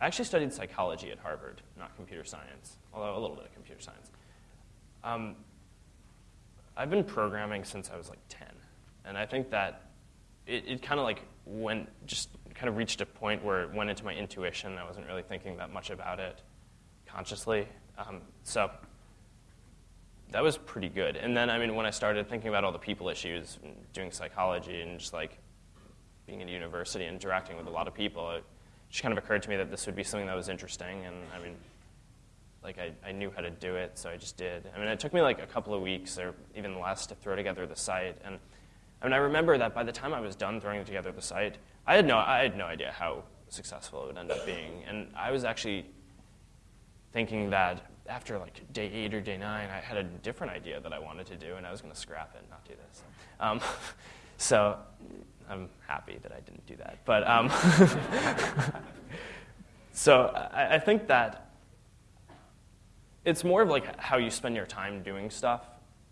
I actually studied psychology at Harvard, not computer science, although a little bit of computer science. Um, I've been programming since I was like 10, and I think that it, it kind of like went, just kind of reached a point where it went into my intuition. I wasn't really thinking that much about it consciously. Um, so that was pretty good. And then, I mean, when I started thinking about all the people issues, doing psychology, and just like being a university, and interacting with a lot of people, it just kind of occurred to me that this would be something that was interesting. And I mean, like I, I knew how to do it, so I just did. I mean, it took me like a couple of weeks or even less to throw together the site. And I mean, I remember that by the time I was done throwing together the site, I had no, I had no idea how successful it would end up being. And I was actually thinking that after like day eight or day nine, I had a different idea that I wanted to do, and I was going to scrap it and not do this. Um, so I'm happy that I didn't do that. But um, so I, I think that it's more of like how you spend your time doing stuff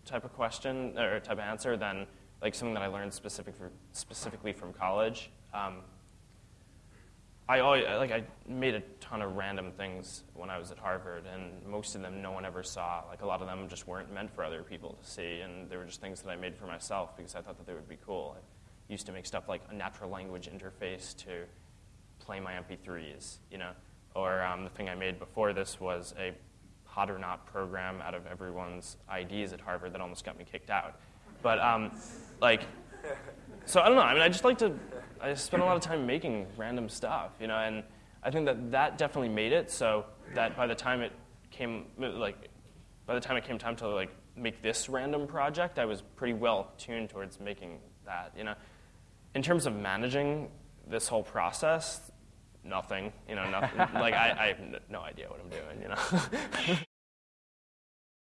type of question or type of answer than like something that I learned specific for, specifically from college. Um, I always, like I made a ton of random things when I was at Harvard, and most of them no one ever saw. Like a lot of them just weren't meant for other people to see, and they were just things that I made for myself because I thought that they would be cool. I used to make stuff like a natural language interface to play my MP3s, you know, or um, the thing I made before this was a hot or not program out of everyone's IDs at Harvard that almost got me kicked out. But um, like, so I don't know. I mean, I just like to I spent a lot of time making random stuff, you know, and I think that that definitely made it so that by the time it came, like, by the time it came time to like make this random project, I was pretty well tuned towards making that, you know. In terms of managing this whole process, nothing, you know, nothing. like I, I have no idea what I'm doing, you know.